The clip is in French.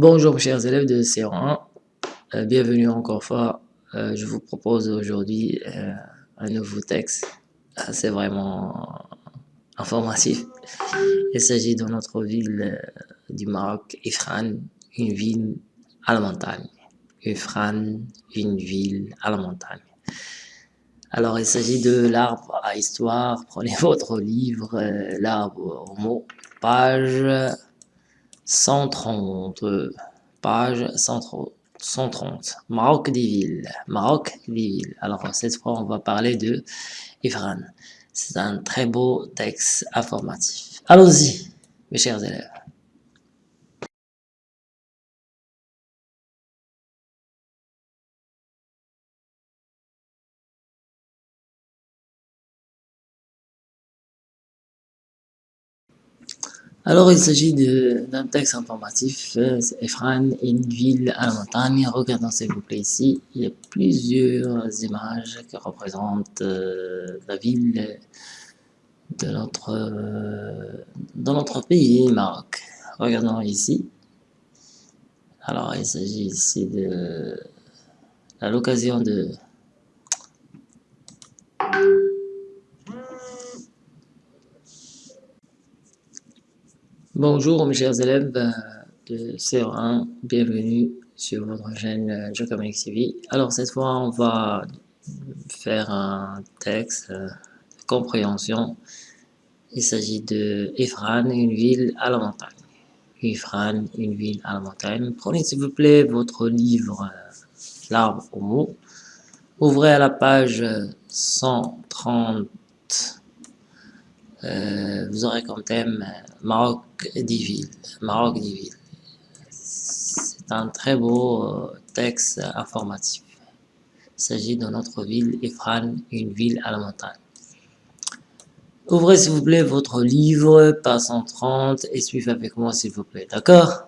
Bonjour chers élèves de C1, euh, bienvenue encore fois. Euh, je vous propose aujourd'hui euh, un nouveau texte. C'est vraiment informatif. Il s'agit de notre ville du Maroc, Ifran, une ville à la montagne. Ifran, une ville à la montagne. Alors il s'agit de l'arbre à histoire. Prenez votre livre, l'arbre au mot, page 130, page 130, Maroc des villes, Maroc des. Alors cette fois on va parler de Ifran. C'est un très beau texte informatif. Allons-y mes chers élèves. Alors, il s'agit d'un texte informatif, Efran une ville à la montagne. Regardons s'il vous plaît ici, il y a plusieurs images qui représentent euh, la ville de notre, euh, dans notre pays, Maroc. Regardons ici. Alors, il s'agit ici de l'occasion de Bonjour mes chers élèves euh, de CE1, bienvenue sur votre chaîne euh, TV. Alors cette fois on va faire un texte euh, de compréhension. Il s'agit de Ifran, une ville à la montagne. Ifran, une ville à la montagne. Prenez s'il vous plaît votre livre L'arbre au mot. Ouvrez à la page 130 euh, vous aurez comme thème euh, Maroc 10 villes. Maroc 10 villes. C'est un très beau euh, texte informatif. Il s'agit de notre ville Ifran, une ville à la montagne. Ouvrez s'il vous plaît votre livre, page 130, et suivez avec moi s'il vous plaît, d'accord?